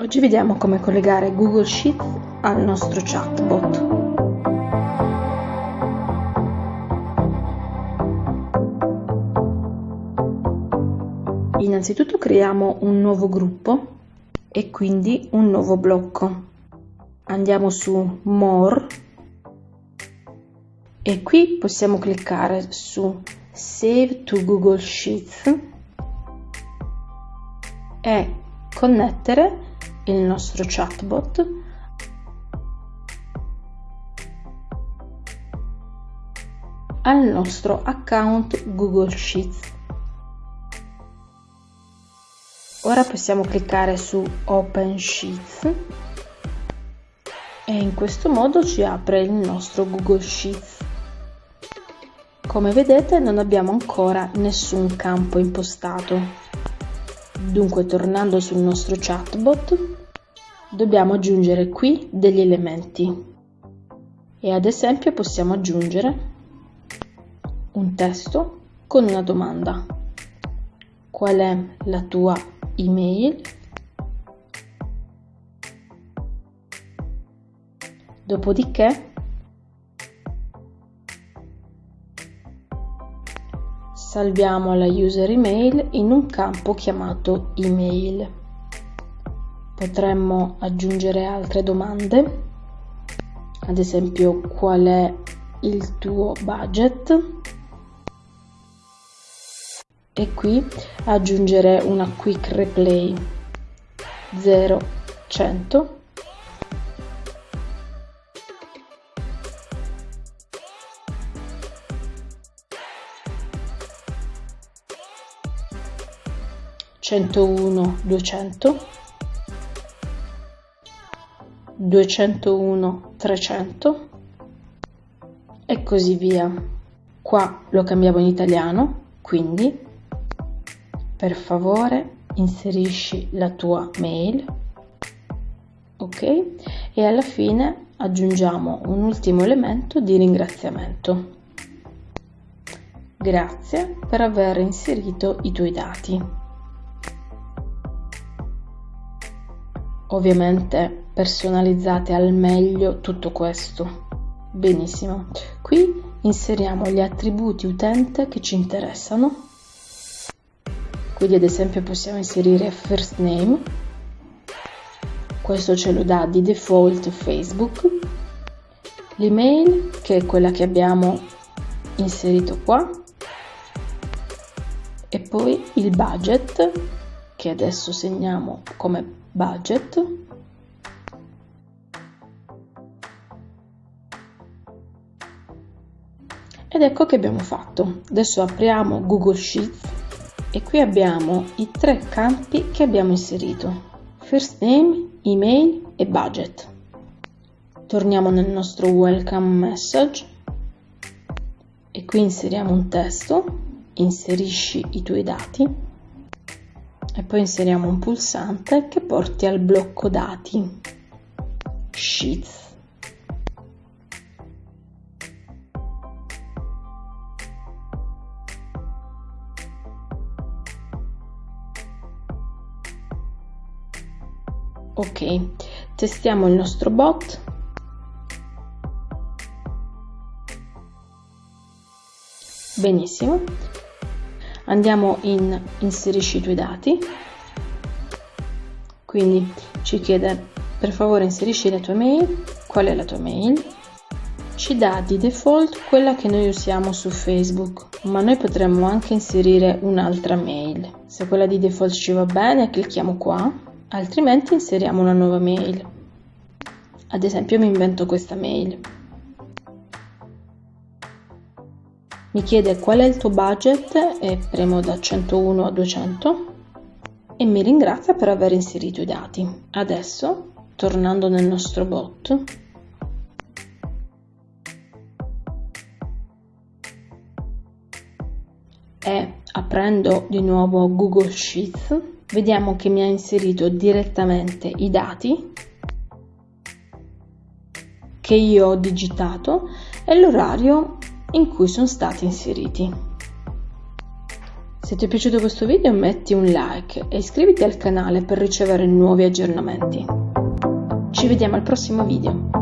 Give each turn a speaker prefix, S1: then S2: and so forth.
S1: Oggi vediamo come collegare Google Sheets al nostro chatbot. Innanzitutto creiamo un nuovo gruppo e quindi un nuovo blocco. Andiamo su More e qui possiamo cliccare su Save to Google Sheets e connettere il nostro chatbot al nostro account Google Sheets. Ora possiamo cliccare su Open Sheets e in questo modo ci apre il nostro Google Sheets. Come vedete non abbiamo ancora nessun campo impostato. Dunque tornando sul nostro chatbot dobbiamo aggiungere qui degli elementi e ad esempio possiamo aggiungere un testo con una domanda. Qual è la tua email? Dopodiché salviamo la user email in un campo chiamato email. Potremmo aggiungere altre domande, ad esempio qual è il tuo budget? E qui aggiungere una quick replay. 0 100 101 200 201 300 e così via. Qua lo cambiamo in italiano quindi per favore inserisci la tua mail. Ok? E alla fine aggiungiamo un ultimo elemento di ringraziamento. Grazie per aver inserito i tuoi dati ovviamente personalizzate al meglio tutto questo. Benissimo, qui inseriamo gli attributi utente che ci interessano. Quindi ad esempio possiamo inserire first name, questo ce lo dà di default Facebook, l'email che è quella che abbiamo inserito qua. E poi il budget che adesso segniamo come budget. Ed ecco che abbiamo fatto. Adesso apriamo google sheets e qui abbiamo i tre campi che abbiamo inserito. First name email e budget. Torniamo nel nostro welcome message. E qui inseriamo un testo. Inserisci i tuoi dati e poi inseriamo un pulsante che porti al blocco dati. Sheets. Ok testiamo il nostro bot. Benissimo andiamo in inserisci i tuoi dati. Quindi ci chiede per favore inserisci la tua mail. Qual è la tua mail? Ci dà di default quella che noi usiamo su facebook ma noi potremmo anche inserire un'altra mail. Se quella di default ci va bene clicchiamo qua altrimenti inseriamo una nuova mail. Ad esempio mi invento questa mail mi chiede qual è il tuo budget e premo da 101 a 200 e mi ringrazia per aver inserito i dati. Adesso, tornando nel nostro bot, e aprendo di nuovo Google Sheets, vediamo che mi ha inserito direttamente i dati che io ho digitato e l'orario in cui sono stati inseriti. Se ti è piaciuto questo video metti un like e iscriviti al canale per ricevere nuovi aggiornamenti. Ci vediamo al prossimo video.